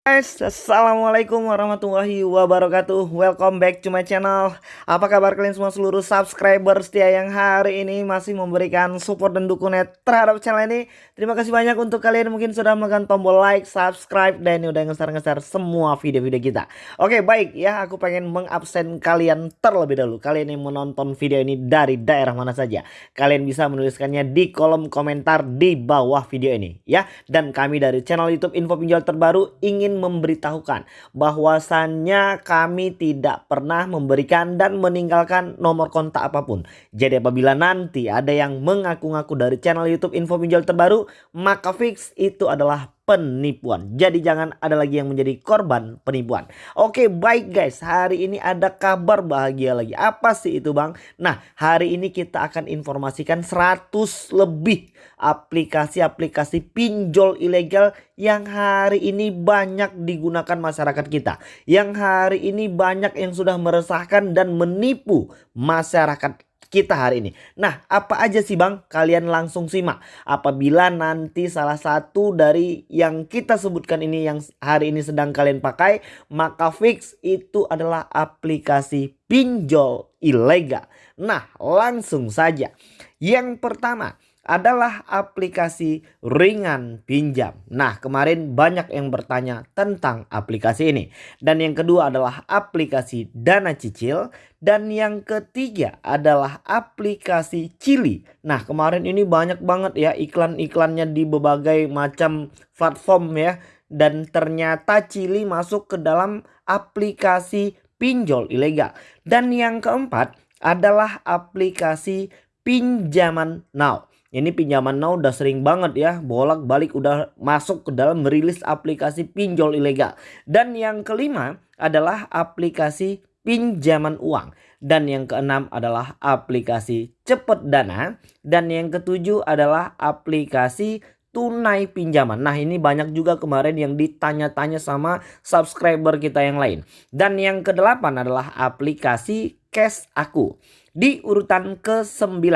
guys, Assalamualaikum warahmatullahi wabarakatuh. Welcome back to my channel. Apa kabar kalian semua seluruh subscriber setia yang hari ini masih memberikan support dan dukungan terhadap channel ini? Terima kasih banyak untuk kalian mungkin sudah menekan tombol like, subscribe dan udah ngeser-ngeser semua video-video kita. Oke baik. Ya aku pengen mengabsen kalian terlebih dahulu. Kalian yang menonton video ini dari daerah mana saja Kalian bisa menuliskannya di kolom komentar di bawah video ini ya. Dan kami dari channel youtube info pinjol terbaru ingin memberitahukan bahwasannya kami tidak pernah memberikan dan meninggalkan nomor kontak apa pun. Jadi apabila nanti ada yang mengaku-ngaku dari channel YouTube Info Pinjol terbaru, maka fix itu adalah penipuan. Jadi jangan ada lagi yang menjadi korban penipuan. Oke baik guys hari ini ada kabar bahagia lagi. Apa sih itu bang? Nah hari ini kita akan informasikan 100 lebih aplikasi-aplikasi pinjol ilegal yang hari ini banyak digunakan masyarakat kita. Yang hari ini banyak yang sudah meresahkan dan menipu masyarakat kita hari ini. Nah, apa aja sih Bang? Kalian langsung simak. Apabila nanti salah satu dari yang kita sebutkan ini yang hari ini sedang kalian pakai, maka fix itu adalah aplikasi pinjol ilegal. Nah, langsung saja. Yang pertama, adalah aplikasi ringan pinjam. Nah kemarin banyak yang bertanya tentang aplikasi ini. Dan yang kedua adalah aplikasi dana cicil. Dan yang ketiga adalah aplikasi Cili. Nah kemarin ini banyak banget ya iklan-iklannya di berbagai macam platform ya. Dan ternyata Cili masuk ke dalam aplikasi pinjol ilegal. Dan yang keempat adalah aplikasi pinjaman now. Ini pinjaman now udah sering banget ya bolak-balik udah masuk ke dalam merilis aplikasi pinjol ilegal. Dan yang kelima adalah aplikasi pinjaman uang. Dan yang keenam adalah aplikasi cepet dana. Dan yang ketujuh adalah aplikasi tunai pinjaman. Nah ini banyak juga kemarin yang ditanya-tanya sama subscriber kita yang lain. Dan yang kedelapan adalah aplikasi Cash Aku. Di urutan ke-9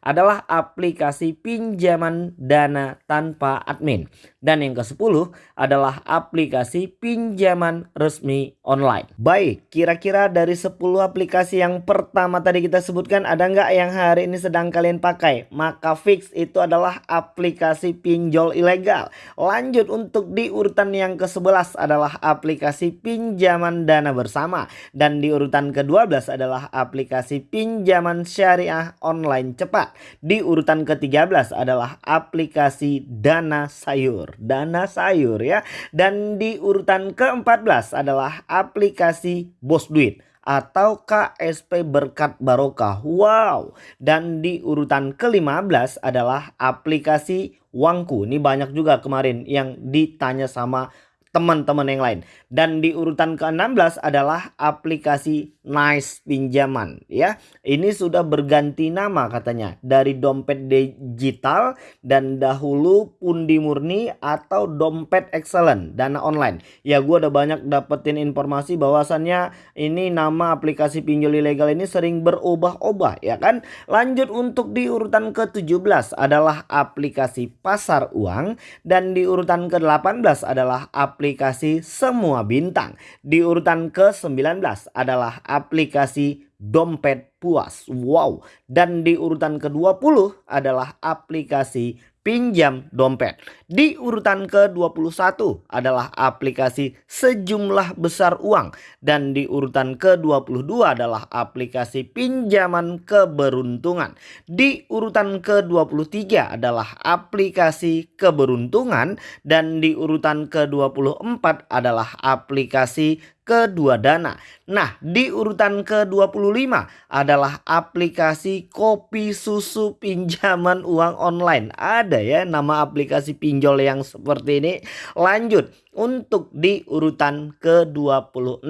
adalah aplikasi pinjaman dana tanpa admin. Dan yang ke-10 adalah aplikasi pinjaman resmi online. Baik, kira-kira dari 10 aplikasi yang pertama tadi kita sebutkan ada nggak yang hari ini sedang kalian pakai? Maka fix itu adalah aplikasi pinjol ilegal. Lanjut untuk di urutan yang ke-11 adalah aplikasi pinjaman dana bersama. Dan di urutan ke-12 adalah aplikasi pinjaman syariah online cepat. Di urutan ke-13 adalah aplikasi dana sayur dana sayur ya. Dan di urutan ke-14 adalah aplikasi Bos Duit atau KSP Berkat Barokah. Wow. Dan di urutan ke-15 adalah aplikasi Wangku. Ini banyak juga kemarin yang ditanya sama teman-teman yang lain. Dan di urutan ke-16 adalah aplikasi Nice Pinjaman ya. Ini sudah berganti nama katanya dari dompet digital dan dahulu pundi murni atau dompet excellent dana online. Ya gue udah banyak dapetin informasi bahwasannya ini nama aplikasi pinjol ilegal ini sering berubah-ubah ya kan. Lanjut untuk di urutan ke-17 adalah aplikasi pasar uang dan di urutan ke-18 adalah aplikasi semua bintang. Di urutan ke-19 adalah aplikasi dompet puas. Wow. Dan di urutan ke-20 adalah aplikasi pinjam dompet. Di urutan ke-21 adalah aplikasi sejumlah besar uang. Dan di urutan ke-22 adalah aplikasi pinjaman keberuntungan. Di urutan ke-23 adalah aplikasi keberuntungan. Dan di urutan ke-24 adalah aplikasi kedua dana. Nah di urutan ke-25 adalah aplikasi kopi susu pinjaman uang online. Ada ya nama aplikasi pinjol yang seperti ini. Lanjut untuk di urutan ke-26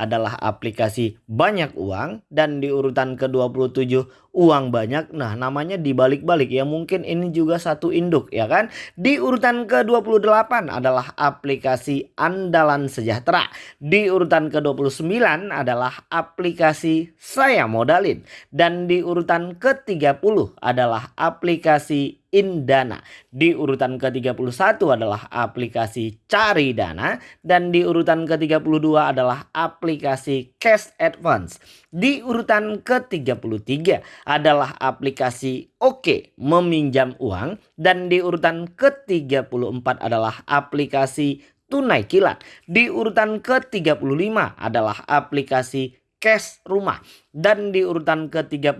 adalah aplikasi banyak uang dan di urutan ke-27 uang banyak. Nah, namanya dibalik-balik ya. Mungkin ini juga satu induk ya kan. Di urutan ke-28 adalah aplikasi andalan sejahtera. Di urutan ke-29 adalah aplikasi saya modalin dan di urutan ke-30 adalah aplikasi Indana. Di urutan ke-31 adalah aplikasi Cari Dana dan di urutan ke-32 adalah aplikasi Cash Advance. Di urutan ke-33 adalah aplikasi Oke meminjam uang dan di urutan ke-34 adalah aplikasi Tunai Kilat. Di urutan ke-35 adalah aplikasi Cash Rumah dan di urutan ke-36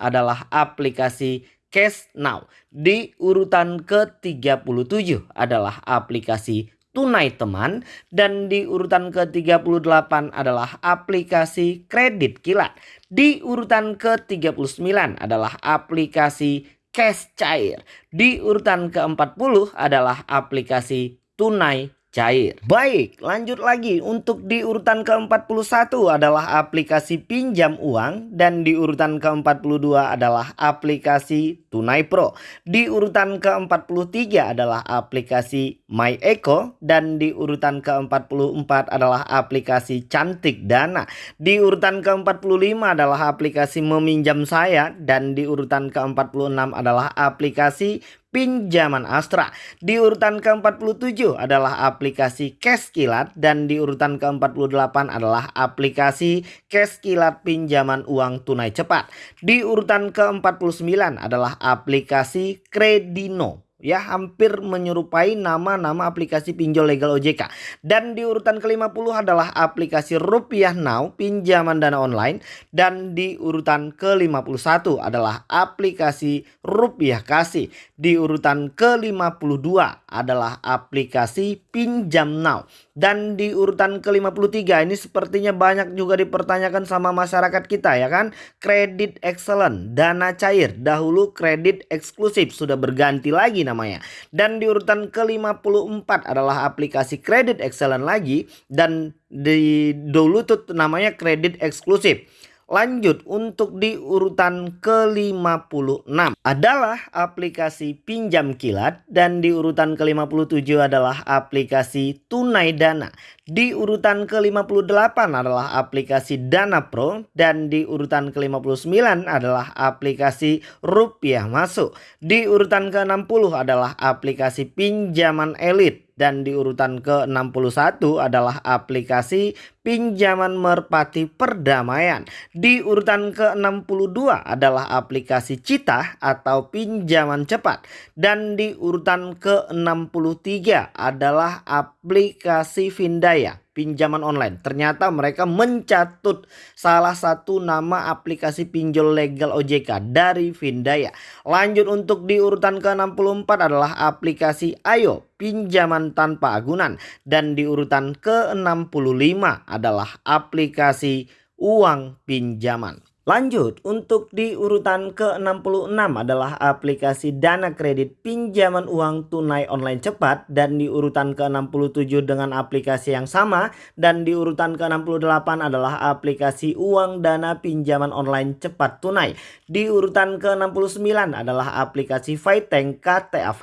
adalah aplikasi Cash Now. Di urutan ke-37 adalah aplikasi Tunai Teman dan di urutan ke-38 adalah aplikasi Kredit Kilat. Di urutan ke-39 adalah aplikasi Cash Cair. Di urutan ke-40 adalah aplikasi Tunai cair. Baik, lanjut lagi. Untuk di urutan ke-41 adalah aplikasi pinjam uang dan di urutan ke-42 adalah aplikasi Tunai Pro. Di urutan ke-43 adalah aplikasi My Eco dan di urutan ke-44 adalah aplikasi Cantik Dana. Di urutan ke-45 adalah aplikasi Meminjam Saya dan di urutan ke-46 adalah aplikasi pinjaman Astra. Di urutan ke-47 adalah aplikasi Cash Kilat dan di urutan ke-48 adalah aplikasi Cash Kilat pinjaman uang tunai cepat. Di urutan ke-49 adalah aplikasi Kredino ya hampir menyerupai nama-nama aplikasi pinjol legal OJK. Dan di urutan ke-50 adalah aplikasi Rupiah Now pinjaman dana online dan di urutan ke-51 adalah aplikasi Rupiah Kasih. Di urutan ke-52 adalah aplikasi Pinjam Now. Dan di urutan ke-53 ini sepertinya banyak juga dipertanyakan sama masyarakat kita ya kan. Kredit excellent, dana cair. Dahulu kredit eksklusif sudah berganti lagi namanya. Dan di urutan ke-54 adalah aplikasi kredit excellent lagi. Dan di dulu tuh namanya kredit eksklusif. Lanjut untuk di urutan ke-56 adalah aplikasi pinjam kilat dan di urutan ke-57 adalah aplikasi tunai dana. Di urutan ke-58 adalah aplikasi Dana Pro dan di urutan ke-59 adalah aplikasi Rupiah Masuk. Di urutan ke-60 adalah aplikasi pinjaman elit dan di urutan ke-61 adalah aplikasi pinjaman merpati perdamaian. Di urutan ke-62 adalah aplikasi Cita atau pinjaman cepat. Dan di urutan ke-63 adalah aplikasi Vindaya pinjaman online. Ternyata mereka mencatut salah satu nama aplikasi pinjol legal OJK dari Vindaya. Lanjut untuk di urutan ke-64 adalah aplikasi Ayo pinjaman tanpa agunan dan di urutan ke-65 adalah aplikasi uang pinjaman. Lanjut, untuk di urutan ke-66 adalah aplikasi dana kredit pinjaman uang tunai online cepat dan di urutan ke-67 dengan aplikasi yang sama dan di urutan ke-68 adalah aplikasi uang dana pinjaman online cepat tunai. Di urutan ke-69 adalah aplikasi Fighting KTA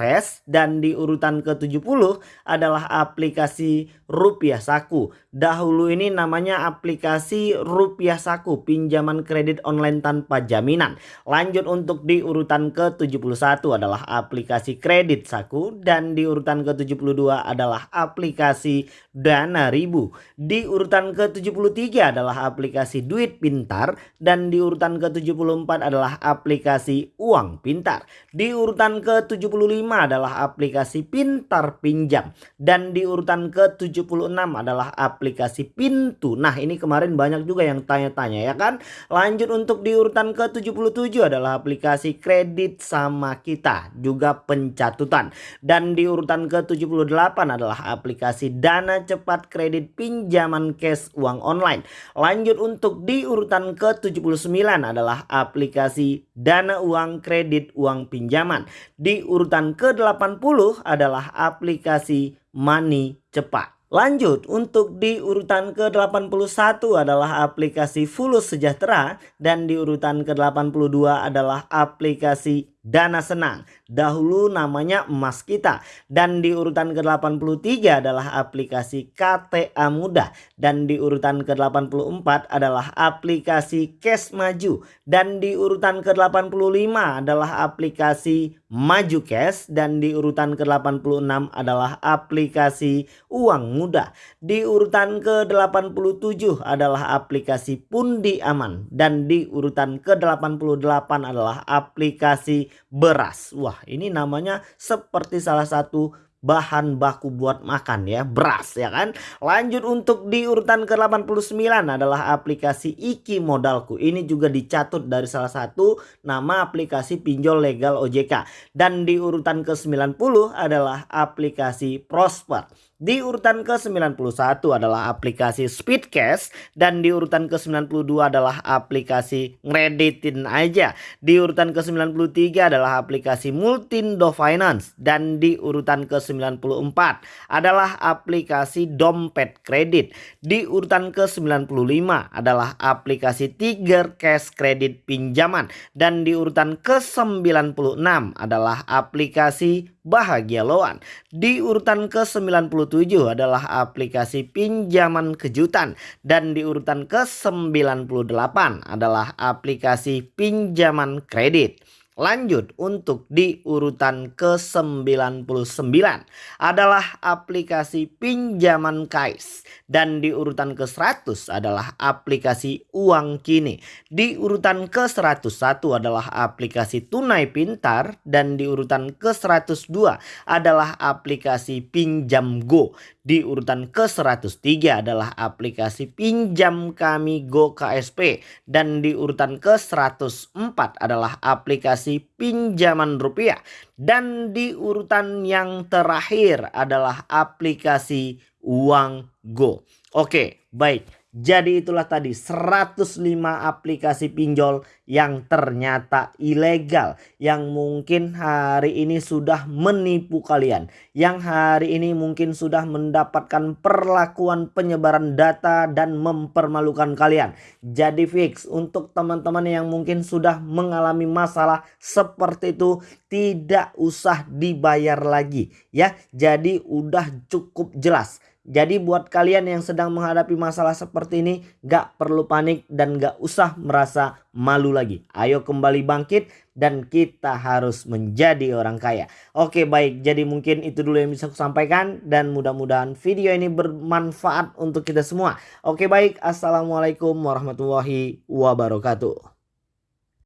dan di urutan ke-70 adalah aplikasi Rupiah Saku. Dahulu ini namanya aplikasi Rupiah Saku pinjaman kredit kredit online tanpa jaminan. Lanjut untuk di urutan ke-71 adalah aplikasi kredit saku dan di urutan ke-72 adalah aplikasi Dana Ribu. Di urutan ke-73 adalah aplikasi Duit Pintar dan di urutan ke-74 adalah aplikasi Uang Pintar. Di urutan ke-75 adalah aplikasi Pintar Pinjam dan di urutan ke-76 adalah aplikasi Pintu. Nah, ini kemarin banyak juga yang tanya-tanya ya kan. Lanjut Lanjut untuk di urutan ke-77 adalah aplikasi kredit sama kita juga pencatutan. Dan di urutan ke-78 adalah aplikasi dana cepat kredit pinjaman cash uang online. Lanjut untuk di urutan ke-79 adalah aplikasi dana uang kredit uang pinjaman. Di urutan ke-80 adalah aplikasi money cepat. Lanjut untuk di urutan ke-81 adalah aplikasi Fulus Sejahtera dan di urutan ke-82 adalah aplikasi Dana Senang. Dahulu namanya Emas Kita. Dan di urutan ke-83 adalah aplikasi KTA Mudah. Dan di urutan ke-84 adalah aplikasi Cash Maju. Dan di urutan ke-85 adalah aplikasi Maju Cash. Dan di urutan ke-86 adalah aplikasi Uang Mudah. Di urutan ke-87 adalah aplikasi Pundi Aman. Dan di urutan ke-88 adalah aplikasi beras. Wah ini namanya seperti salah satu bahan baku buat makan ya beras ya kan? Lanjut untuk di urutan ke-89 adalah aplikasi Iki Modalku ini juga dicatut dari salah satu nama aplikasi pinjol legal OJK dan di urutan ke-90 adalah aplikasi Prosper di urutan ke-91 adalah aplikasi Speedcash dan di urutan ke-92 adalah aplikasi ngreditin aja. Di urutan ke-93 adalah aplikasi Multindo Finance dan di urutan ke-94 adalah aplikasi Dompet Kredit. Di urutan ke-95 adalah aplikasi Tiger Cash Kredit Pinjaman dan di urutan ke-96 adalah aplikasi Bahagia Loan. Di urutan ke-97 adalah aplikasi pinjaman kejutan dan di urutan ke-98 adalah aplikasi pinjaman kredit. Lanjut untuk di urutan ke-99 adalah aplikasi pinjaman KAIS dan di urutan ke-100 adalah aplikasi uang kini. Di urutan ke-101 adalah aplikasi tunai pintar dan di urutan ke-102 adalah aplikasi pinjam go. Di urutan ke-103 adalah aplikasi pinjam kami Go KSP dan di urutan ke-104 adalah aplikasi pinjaman rupiah dan di urutan yang terakhir adalah aplikasi uang Go. Oke, baik. Jadi itulah tadi 105 aplikasi pinjol yang ternyata ilegal. Yang mungkin hari ini sudah menipu kalian. Yang hari ini mungkin sudah mendapatkan perlakuan penyebaran data dan mempermalukan kalian. Jadi fix untuk teman-teman yang mungkin sudah mengalami masalah seperti itu. Tidak usah dibayar lagi ya. Jadi udah cukup jelas jadi buat kalian yang sedang menghadapi masalah seperti ini gak perlu panik dan gak usah merasa malu lagi. Ayo kembali bangkit dan kita harus menjadi orang kaya. Oke baik jadi mungkin itu dulu yang bisa aku sampaikan dan mudah-mudahan video ini bermanfaat untuk kita semua. Oke baik assalamualaikum warahmatullahi wabarakatuh.